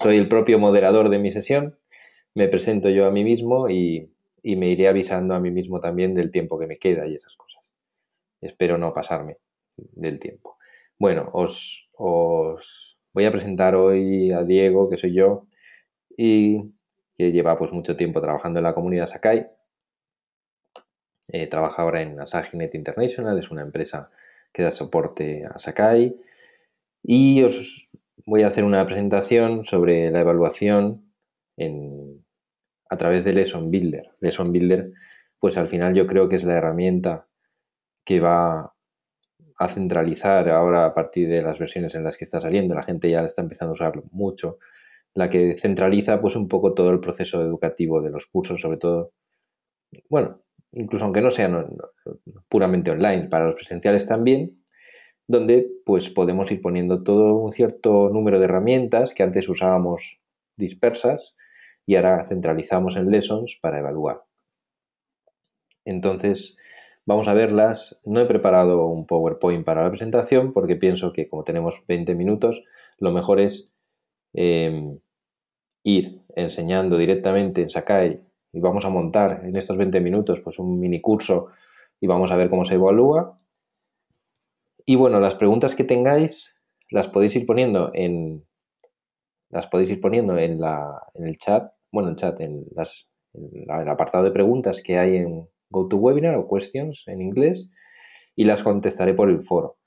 soy el propio moderador de mi sesión, me presento yo a mí mismo y, me iré avisando a mí mismo también del tiempo que me queda y esas cosas. Espero no pasarme del tiempo. Bueno, os, voy a presentar hoy a Diego, que soy yo, y que lleva pues mucho tiempo trabajando en la comunidad Sakai. Eh, trabaja ahora en Asaginet International, es una empresa que da soporte a Sakai. Y os voy a hacer una presentación sobre la evaluación a través de Lesson Builder. Lesson Builder, pues al final yo creo que es la herramienta que va a centralizar ahora a partir de las versiones en las que está saliendo. La gente ya está empezando a usarlo mucho. La que centraliza pues un poco todo el proceso educativo de los cursos, sobre todo, bueno, incluso aunque no sean puramente online, para los presenciales también, donde pues podemos ir poniendo todo un cierto número de herramientas que antes usábamos dispersas y ahora centralizamos en lessons para evaluar. Entonces, vamos a verlas. No he preparado un PowerPoint para la presentación porque pienso que como tenemos 20 minutos, lo mejor es em, ir enseñando directamente en Sakai y vamos a montar en estos 20 minutos pues un mini curso y vamos a ver cómo se evalúa y bueno, las preguntas que tengáis las podéis ir poniendo en las podéis ir poniendo en, la, en el chat, bueno, el chat, en, las, el apartado de preguntas que hay en GoToWebinar o Questions en inglés y las contestaré por el foro.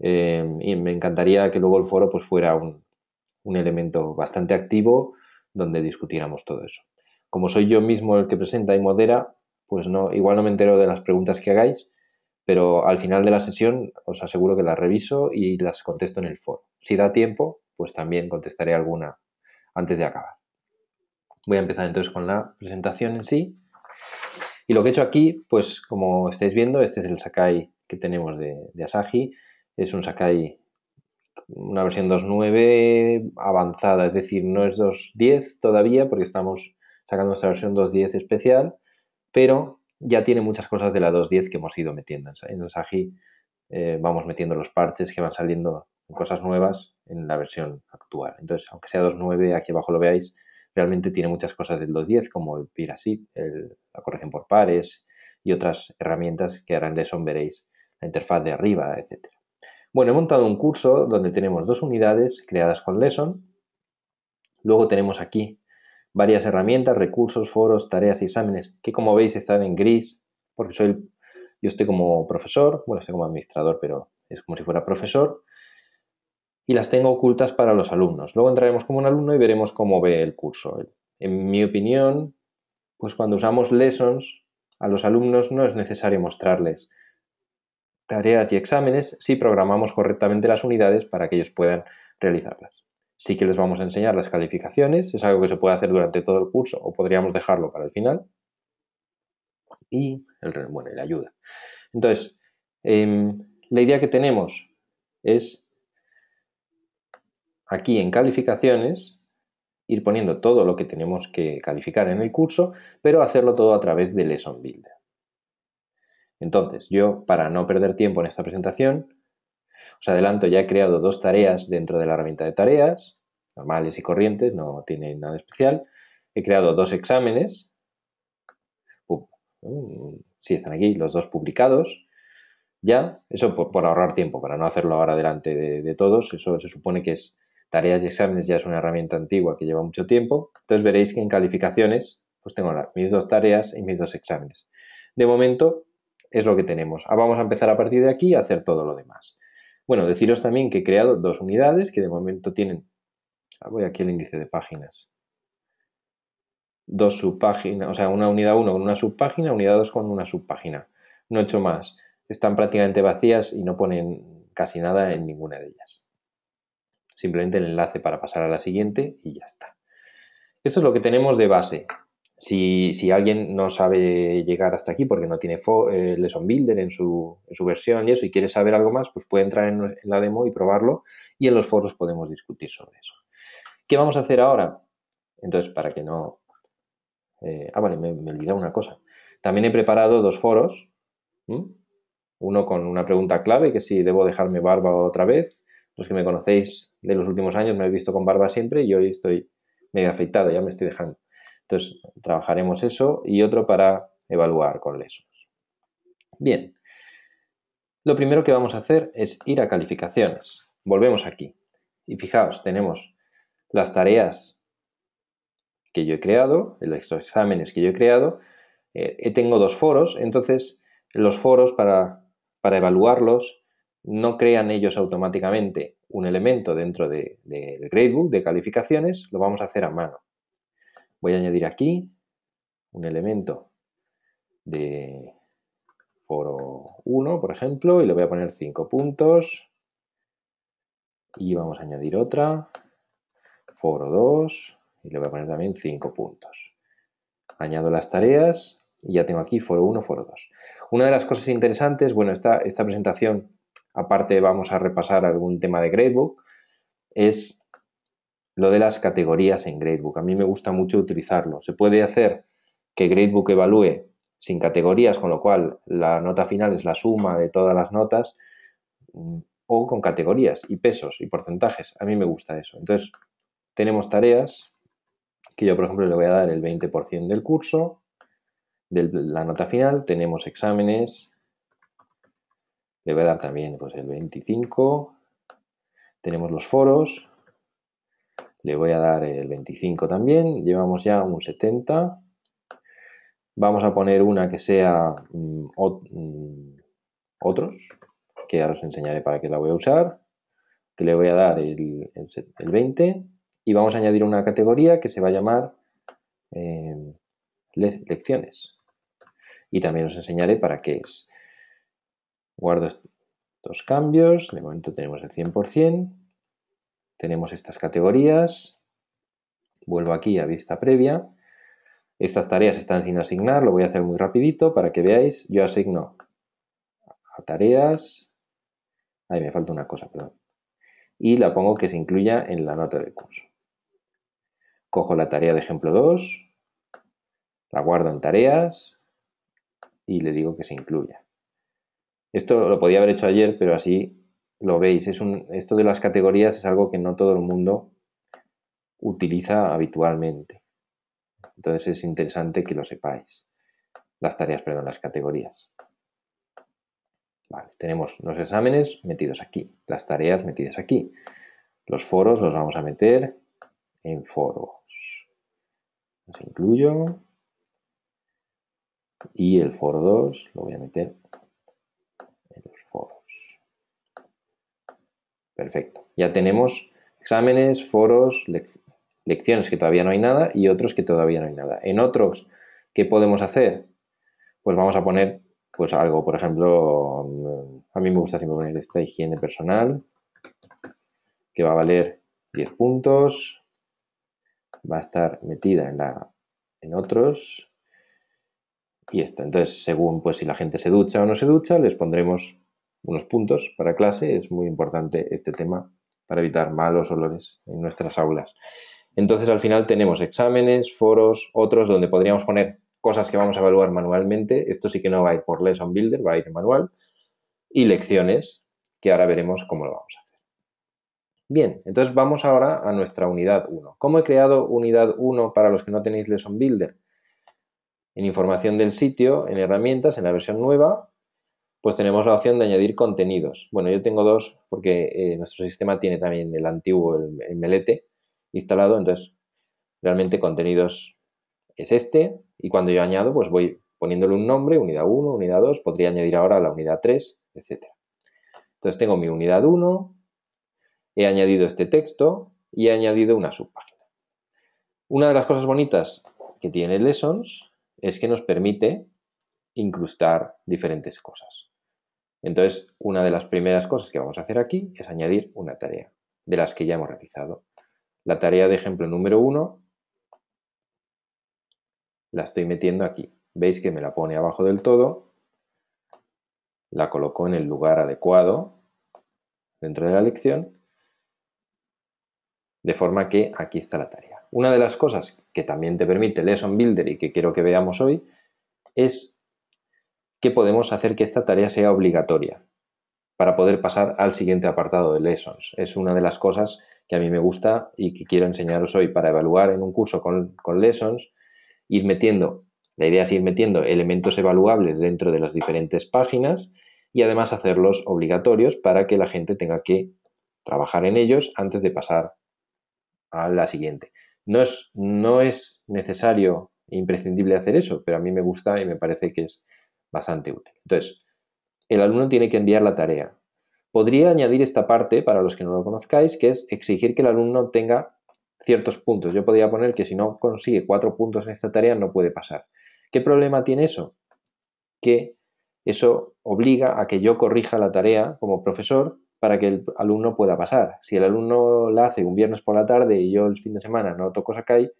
Eh, y me encantaría que luego el foro pues fuera un, un elemento bastante activo donde discutiéramos todo eso. Como soy yo mismo el que presenta y modera, pues no, igual no me entero de las preguntas que hagáis, pero al final de la sesión os aseguro que las reviso y las contesto en el foro. Si da tiempo, pues también contestaré alguna antes de acabar. Voy a empezar entonces con la presentación en sí. Y lo que he hecho aquí, pues como estáis viendo, este es el Sakai que tenemos de, de Asahi. Es un Sakai, una versión 2.9 avanzada, es decir, no es 2.10 todavía porque estamos sacando esta versión 2.10 especial, pero ya tiene muchas cosas de la 2.10 que hemos ido metiendo. En el Sagi eh, vamos metiendo los parches que van saliendo cosas nuevas en la versión actual. Entonces, aunque sea 2.9, aquí abajo lo veáis, realmente tiene muchas cosas del 2.10 como el PIRASIP, la corrección por pares y otras herramientas que ahora en Lesson veréis, la interfaz de arriba, etc. Bueno, he montado un curso donde tenemos dos unidades creadas con Lesson. Luego tenemos aquí varias herramientas, recursos, foros, tareas y exámenes, que como veis están en gris, porque soy, yo estoy como profesor, bueno, estoy como administrador, pero es como si fuera profesor, y las tengo ocultas para los alumnos. Luego entraremos como un alumno y veremos cómo ve el curso. En mi opinión, pues cuando usamos lessons, a los alumnos no es necesario mostrarles tareas y exámenes si programamos correctamente las unidades para que ellos puedan realizarlas. Sí que les vamos a enseñar las calificaciones, es algo que se puede hacer durante todo el curso o podríamos dejarlo para el final. Y el, bueno, la ayuda. Entonces, em, la idea que tenemos es aquí en calificaciones ir poniendo todo lo que tenemos que calificar en el curso, pero hacerlo todo a través de Lesson Builder. Entonces, yo, para no perder tiempo en esta presentación, os adelanto, ya he creado dos tareas dentro de la herramienta de tareas, normales y corrientes, no tiene nada especial. He creado dos exámenes, sí están aquí, los dos publicados. Ya, eso por, ahorrar tiempo, para no hacerlo ahora delante de, todos, eso se supone que es tareas y exámenes, ya es una herramienta antigua que lleva mucho tiempo. Entonces veréis que en calificaciones, pues tengo mis dos tareas y mis dos exámenes. De momento es lo que tenemos. Ah, vamos a empezar a partir de aquí a hacer todo lo demás. Bueno, deciros también que he creado dos unidades que de momento tienen, ah, voy aquí al índice de páginas, dos subpáginas, o sea, una unidad 1 con una subpágina, unidad 2 con una subpágina. No he hecho más. Están prácticamente vacías y no ponen casi nada en ninguna de ellas. Simplemente el enlace para pasar a la siguiente y ya está. Esto es lo que tenemos de base. Si, alguien no sabe llegar hasta aquí porque no tiene eh, Lesson Builder en su, versión y eso y quiere saber algo más, pues puede entrar en, la demo y probarlo y en los foros podemos discutir sobre eso. ¿Qué vamos a hacer ahora? Entonces, para que no... Eh, ah, vale, me, me he una cosa. También he preparado dos foros. Uno con una pregunta clave, que si debo dejarme barba otra vez, Los que me conocéis de los últimos años me habéis visto con barba siempre y hoy estoy medio afeitado, ya me estoy dejando. Entonces, trabajaremos eso y otro para evaluar con lessons. Bien, lo primero que vamos a hacer es ir a calificaciones. Volvemos aquí. Y fijaos, tenemos las tareas que yo he creado, los exámenes que yo he creado. Eh, tengo dos foros, entonces los foros para, para evaluarlos no crean ellos automáticamente un elemento dentro del gradebook de calificaciones, lo vamos a hacer a mano. Voy a añadir aquí un elemento de foro 1, por ejemplo, y le voy a poner 5 puntos. Y vamos a añadir otra, foro 2, y le voy a poner también 5 puntos. Añado las tareas y ya tengo aquí foro 1, foro 2. Una de las cosas interesantes, bueno, esta, esta presentación aparte vamos a repasar algún tema de Gradebook, es lo de las categorías en Gradebook. A mí me gusta mucho utilizarlo. Se puede hacer que Gradebook evalúe sin categorías, con lo cual la nota final es la suma de todas las notas, mm, o con categorías y pesos y porcentajes. A mí me gusta eso. Entonces, tenemos tareas que yo, por ejemplo, le voy a dar el 20% del curso, de la nota final. Tenemos exámenes le voy a dar también pues, el 25. Tenemos los foros. Le voy a dar el 25 también. Llevamos ya un 70. Vamos a poner una que sea mm, mm, otros, que ya os enseñaré para qué la voy a usar. Que le voy a dar el, 20. Y vamos a añadir una categoría que se va a llamar eh, lecciones. Y también os enseñaré para qué es. Guardo estos cambios, de momento tenemos el 100%, tenemos estas categorías, vuelvo aquí a vista previa, estas tareas están sin asignar, lo voy a hacer muy rapidito para que veáis, yo asigno a tareas, ahí me falta una cosa, perdón, y la pongo que se incluya en la nota del curso. Cojo la tarea de ejemplo 2, la guardo en tareas y le digo que se incluya. Esto lo podía haber hecho ayer, pero así lo veis. Es un, esto de las categorías es algo que no todo el mundo utiliza habitualmente. Entonces es interesante que lo sepáis. Las tareas, perdón, las categorías. Tenemos los exámenes metidos aquí, las tareas metidas aquí. Los foros los vamos a meter en foros. Los incluyo. Y el foro 2 lo voy a meter Perfecto. Ya tenemos exámenes, foros, lecciones que todavía no hay nada y otros que todavía no hay nada. En otros, ¿qué podemos hacer? Pues vamos a poner pues algo, por ejemplo, a mí me gusta siempre poner esta higiene personal, que va a valer 10 puntos, va a estar metida en, la, en otros, y esto. Entonces, según pues si la gente se ducha o no se ducha, les pondremos unos puntos para clase. Es muy importante este tema para evitar malos olores en nuestras aulas. Entonces, al final tenemos exámenes, foros, otros donde podríamos poner cosas que vamos a evaluar manualmente. Esto sí que no va a ir por Lesson Builder, va a ir manual. Y lecciones, que ahora veremos cómo lo vamos a hacer. Bien, entonces vamos ahora a nuestra unidad 1. ¿Cómo he creado unidad 1 para los que no tenéis Lesson Builder? En información del sitio, en herramientas, en la versión nueva, pues tenemos la opción de añadir contenidos. Bueno, yo tengo dos porque eh, nuestro sistema tiene también el antiguo, el, melete, instalado, entonces realmente contenidos es este y cuando yo añado pues voy poniéndole un nombre, unidad 1, unidad 2, podría añadir ahora la unidad 3, etc. Entonces tengo mi unidad 1, he añadido este texto y he añadido una subpágina. Una de las cosas bonitas que tiene Lessons es que nos permite incrustar diferentes cosas. Entonces, una de las primeras cosas que vamos a hacer aquí es añadir una tarea de las que ya hemos realizado. La tarea de ejemplo número 1 la estoy metiendo aquí. Veis que me la pone abajo del todo, la coloco en el lugar adecuado dentro de la lección, de forma que aquí está la tarea. Una de las cosas que también te permite Lesson Builder y que quiero que veamos hoy es que podemos hacer que esta tarea sea obligatoria. para poder pasar al siguiente apartado de lessons. Es una de las cosas que a mí me gusta y que quiero enseñaros hoy para evaluar en un curso con, con lessons, ir metiendo, la idea es ir metiendo elementos evaluables dentro de las diferentes páginas y además hacerlos obligatorios para que la gente tenga que trabajar en ellos antes de pasar a la siguiente. No es, no es necesario imprescindible hacer eso, pero a mí me gusta y me parece que es bastante útil. Entonces, el alumno tiene que enviar la tarea. Podría añadir esta parte, para los que no lo conozcáis, que es exigir que el alumno tenga ciertos puntos. Yo podría poner que si no consigue cuatro puntos en esta tarea no puede pasar. ¿Qué problema tiene eso? Que eso obliga a que yo corrija la tarea como profesor para que el alumno pueda pasar. Si el alumno la hace un viernes por la tarde y yo el fin de semana no toco Sakai,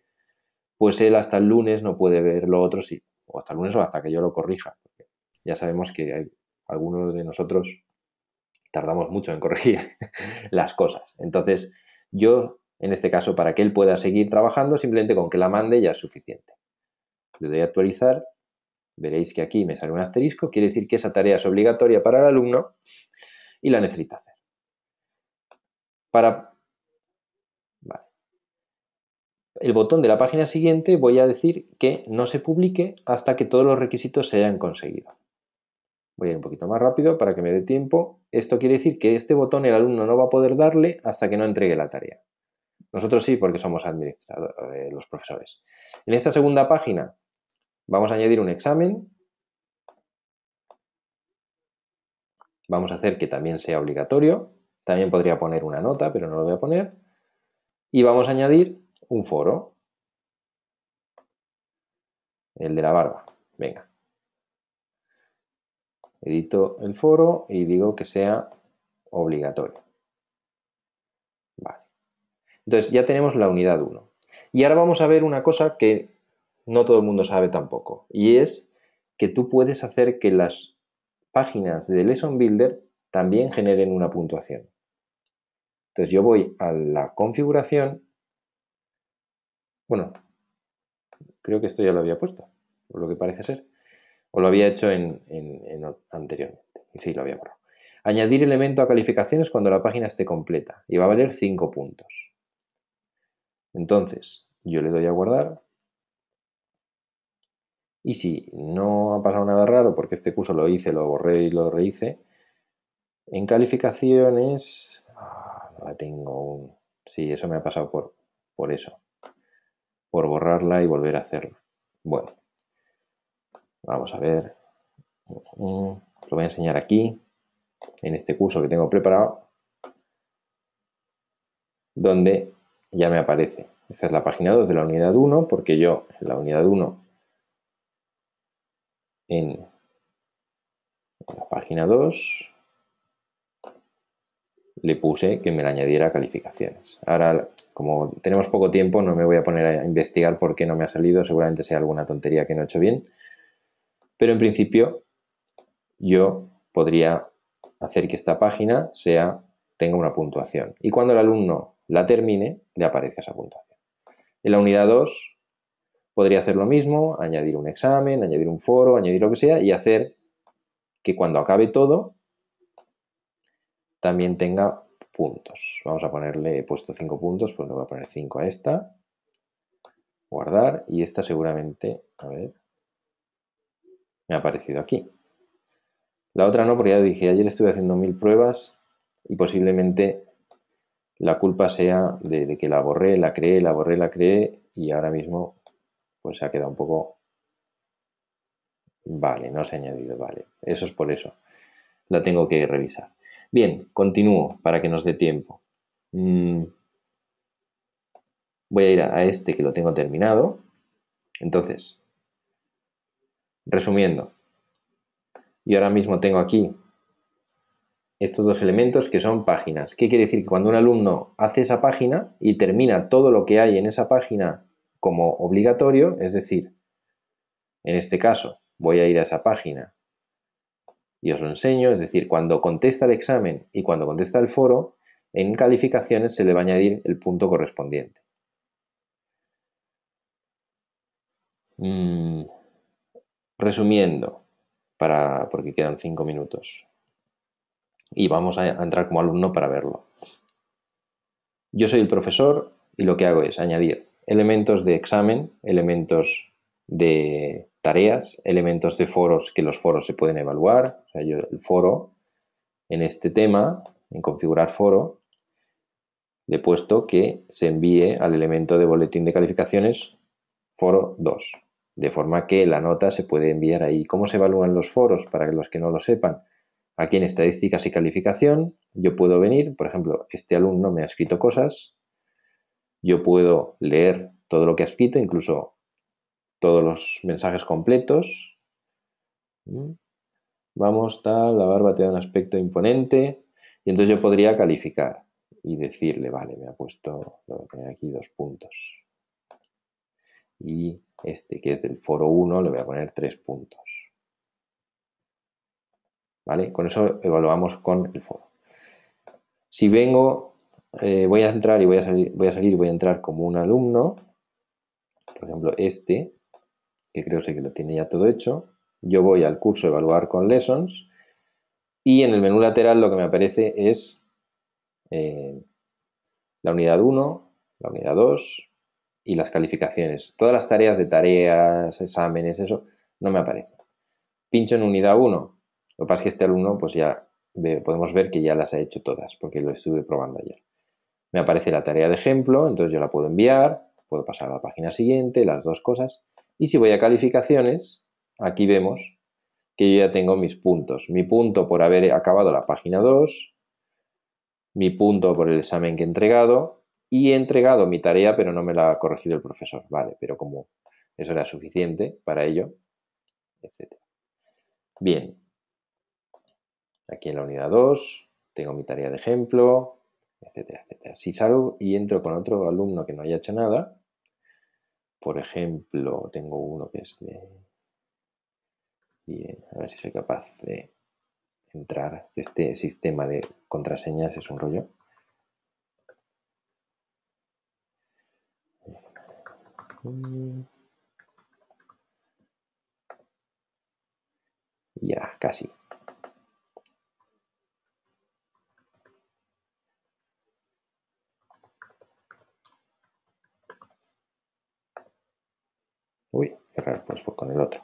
pues él hasta el lunes no puede ver lo otro, sí. O hasta el lunes o hasta que yo lo corrija. Ya sabemos que algunos de nosotros tardamos mucho en corregir las cosas. Entonces, yo, en este caso, para que él pueda seguir trabajando, simplemente con que la mande ya es suficiente. Le doy a actualizar, veréis que aquí me sale un asterisco, quiere decir que esa tarea es obligatoria para el alumno y la necesita hacer. Para el botón de la página siguiente voy a decir que no se publique hasta que todos los requisitos se hayan conseguido. Voy a ir un poquito más rápido para que me dé tiempo. Esto quiere decir que este botón el alumno no va a poder darle hasta que no entregue la tarea. Nosotros sí, porque somos administradores, eh, los profesores. En esta segunda página vamos a añadir un examen. Vamos a hacer que también sea obligatorio. También podría poner una nota, pero no lo voy a poner. Y vamos a añadir un foro. El de la barba. Venga. Edito el foro y digo que sea obligatorio. Vale. Entonces ya tenemos la unidad 1. Y ahora vamos a ver una cosa que no todo el mundo sabe tampoco. Y es que tú puedes hacer que las páginas de Lesson Builder también generen una puntuación. Entonces yo voy a la configuración bueno, creo que esto ya lo había puesto, por lo que parece ser. O lo había hecho en, anteriormente. Sí, lo había borrado. Añadir elemento a calificaciones cuando la página esté completa. Y va a valer 5 puntos. Entonces, yo le doy a guardar. Y si no ha pasado nada raro, porque este curso lo hice, lo borré y lo rehice, en calificaciones... Ah, no la tengo un... Sí, eso me ha pasado por, por eso por borrarla y volver a hacerla. Bueno, vamos a ver. Lo voy a enseñar aquí, en este curso que tengo preparado, donde ya me aparece. Esta es la página 2 de la unidad 1, porque yo en la unidad 1, en la página 2, le puse que me la añadiera calificaciones. Ahora, como tenemos poco tiempo, no me voy a poner a investigar por qué no me ha salido. Seguramente sea alguna tontería que no he hecho bien. Pero en principio, yo podría hacer que esta página tenga una puntuación. Y cuando el alumno la termine, le aparece esa puntuación. En la unidad 2 podría hacer lo mismo, añadir un examen, añadir un foro, añadir lo que sea y hacer que cuando acabe todo también tenga puntos. Vamos a ponerle, he puesto 5 puntos, pues le voy a poner 5 a esta. Guardar y esta seguramente, a ver, ha aparecido aquí. La otra no, porque ya dije, ayer estuve haciendo mil pruebas y posiblemente la culpa sea de, de, que la borré, la creé, la borré, la creé y ahora mismo pues se ha quedado un poco... Vale, no se ha añadido, vale. Eso es por eso. La tengo que revisar. Bien, continúo para que nos dé tiempo. Mm. Voy a ir a este que lo tengo terminado. Entonces, resumiendo, y ahora mismo tengo aquí estos dos elementos que son páginas. ¿Qué quiere decir? Que cuando un alumno hace esa página y termina todo lo que hay en esa página como obligatorio, es decir, en este caso voy a ir a esa página y os lo enseño, es decir, cuando contesta el examen y cuando contesta el foro, en calificaciones se le va a añadir el punto correspondiente. Mm, resumiendo, para, porque quedan cinco minutos. y vamos a entrar como alumno para verlo. Yo soy el profesor y lo que hago es añadir elementos de examen, elementos de tareas, elementos de foros que los foros se pueden evaluar. O sea, yo el foro en este tema, en configurar foro, le he puesto que se envíe al elemento de boletín de calificaciones foro 2, de forma que la nota se puede enviar ahí. ¿Cómo se evalúan los foros? Para los que no lo sepan, aquí en estadísticas y calificación, yo puedo venir, por ejemplo, este alumno me ha escrito cosas, yo puedo leer todo lo que ha escrito, incluso todos los mensajes completos. ¿Mm? Vamos, tal, la barba te da un aspecto imponente. Y entonces yo podría calificar y decirle, vale, me ha puesto, voy a aquí dos puntos. Y este que es del foro 1 le voy a poner tres puntos. ¿Vale? Con eso evaluamos con el foro. Si vengo, eh, voy a entrar y voy a salir, voy a salir voy a entrar como un alumno, por ejemplo este, que creo que lo tiene ya todo hecho, yo voy al curso Evaluar con Lessons y en el menú lateral lo que me aparece es eh, la unidad 1, la unidad 2 y las calificaciones. Todas las tareas de tareas, exámenes, eso, no me aparecen. Pincho en unidad 1. Lo que pasa es que este alumno, pues ya podemos ver que ya las ha hecho todas, porque lo estuve probando ayer. Me aparece la tarea de ejemplo, entonces yo la puedo enviar, puedo pasar a la página siguiente, las dos cosas. Y si voy a calificaciones, aquí vemos que yo ya tengo mis puntos. Mi punto por haber acabado la página 2, mi punto por el examen que he entregado y he entregado mi tarea pero no me la ha corregido el profesor. Vale, pero como eso era suficiente para ello, etc. Bien, aquí en la unidad 2 tengo mi tarea de ejemplo, etcétera, etcétera. Si salgo y entro con otro alumno que no haya hecho nada, por ejemplo, tengo uno que es de... Bien, a ver si soy capaz de entrar. Este sistema de contraseñas es un rollo. Ya, casi. Uy, qué raro, pues con el otro.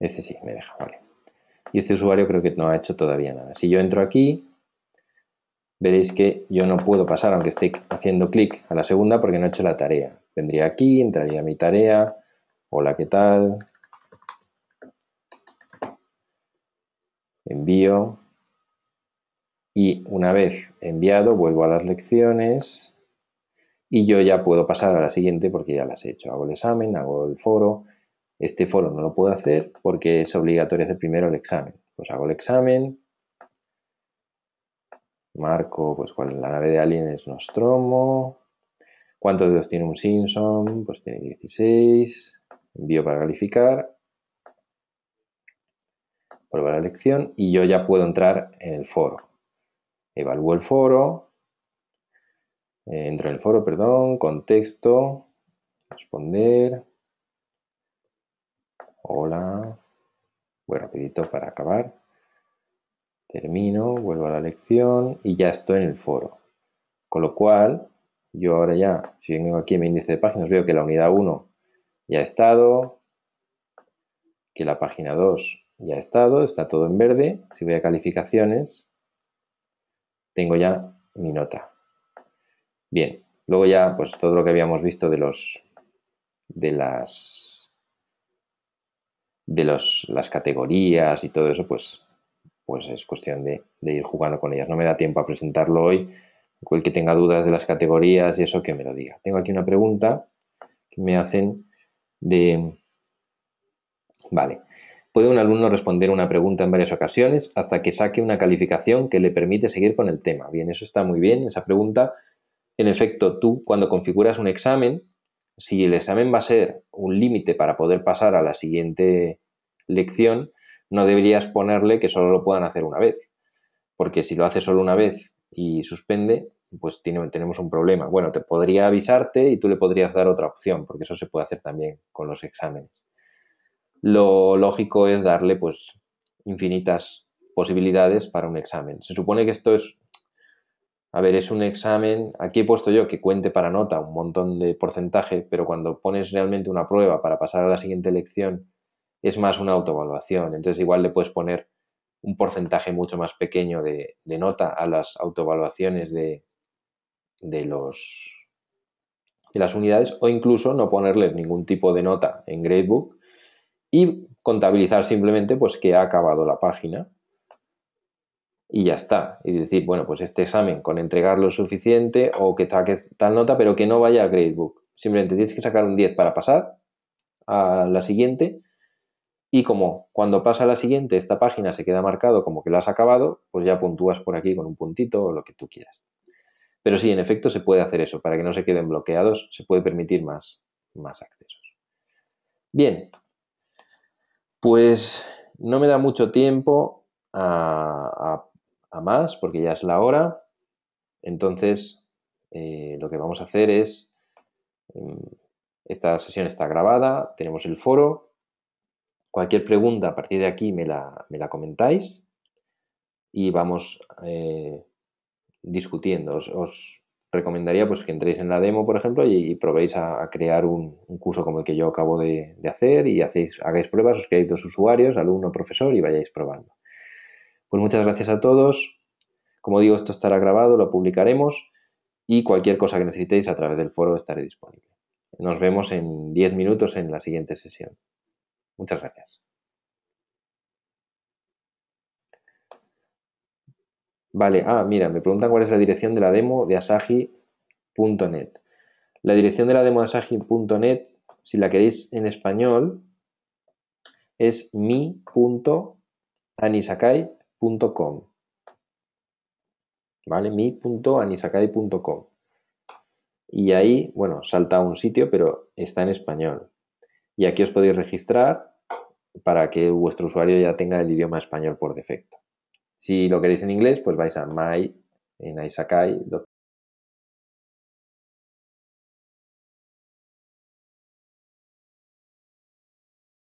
Este sí, me deja, vale. Y este usuario creo que no ha hecho todavía nada. Si yo entro aquí, veréis que yo no puedo pasar, aunque esté haciendo clic a la segunda, porque no he hecho la tarea. Vendría aquí, entraría mi tarea. Hola, ¿qué tal? Envío. Y una vez enviado, vuelvo a las lecciones. Y yo ya puedo pasar a la siguiente porque ya las he hecho. Hago el examen, hago el foro este foro no lo puedo hacer porque es obligatorio hacer primero el examen. Pues hago el examen, marco pues cuál la nave de Alien es Nostromo, cuántos dedos tiene un Simpson, pues tiene 16, envío para calificar, prueba la lección y yo ya puedo entrar en el foro. Evalúo el foro, entro en el foro, perdón, contexto, responder, Hola. Voy rapidito para acabar. Termino, vuelvo a la lección y ya estoy en el foro. Con lo cual, yo ahora ya, si vengo aquí en mi índice de páginas, veo que la unidad 1 ya ha estado, que la página 2 ya ha estado, está todo en verde. Si voy a calificaciones, tengo ya mi nota. Bien, luego ya, pues todo lo que habíamos visto de los de las de los, las categorías y todo eso, pues, pues es cuestión de, ir jugando con ellas. No me da tiempo a presentarlo hoy. El que tenga dudas de las categorías y eso, que me lo diga. Tengo aquí una pregunta que me hacen de... Vale. ¿Puede un alumno responder una pregunta en varias ocasiones hasta que saque una calificación que le permite seguir con el tema? Bien, eso está muy bien, esa pregunta. En efecto, tú cuando configuras un examen, si el examen va a ser un límite para poder pasar a la siguiente lección, no deberías ponerle que solo lo puedan hacer una vez. Porque si lo hace solo una vez y suspende, pues tenemos un problema. Bueno, te podría avisarte y tú le podrías dar otra opción, porque eso se puede hacer también con los exámenes. Lo lógico es darle pues infinitas posibilidades para un examen. Se supone que esto es, a ver, es un examen, aquí he puesto yo que cuente para nota un montón de porcentaje, pero cuando pones realmente una prueba para pasar a la siguiente lección, es más una autoevaluación. Entonces igual le puedes poner un porcentaje mucho más pequeño de, nota a las autoevaluaciones de, de, las unidades o incluso no ponerles ningún tipo de nota en Gradebook y contabilizar simplemente pues que ha acabado la página y ya está. Y decir, bueno, pues este examen con entregarlo suficiente o que tal nota, pero que no vaya a Gradebook. Simplemente tienes que sacar un 10 para pasar a la siguiente y como cuando pasa a la siguiente esta página se queda marcado como que lo has acabado, pues ya puntúas por aquí con un puntito o lo que tú quieras. Pero sí, en efecto se puede hacer eso, para que no se queden bloqueados, se puede permitir más, más accesos. Bien, pues no me da mucho tiempo a, más porque ya es la hora. Entonces, eh, lo que vamos a hacer es, mm, esta sesión está grabada, tenemos el foro. Cualquier pregunta a partir de aquí me la, comentáis y vamos eh, discutiendo. Os, recomendaría pues, que entréis en la demo, por ejemplo, y, probéis a, crear un, curso como el que yo acabo de, hacer y hacéis, hagáis pruebas, os creáis dos usuarios, alumno, profesor, y vayáis probando. Pues muchas gracias a todos. Como digo, esto estará grabado, lo publicaremos y cualquier cosa que necesitéis a través del foro estaré disponible. Nos vemos en 10 minutos en la siguiente sesión. Muchas gracias. Vale, ah, mira, me preguntan cuál es la dirección de la demo de asahi.net. La dirección de la demo de asahi.net, si la queréis en español, es mi.anisakai.com. ¿Vale? mi.anisakai.com. Y ahí, bueno, salta a un sitio, pero está en español. Y aquí os podéis registrar para que vuestro usuario ya tenga el idioma español por defecto. Si lo queréis en inglés, pues vais a my en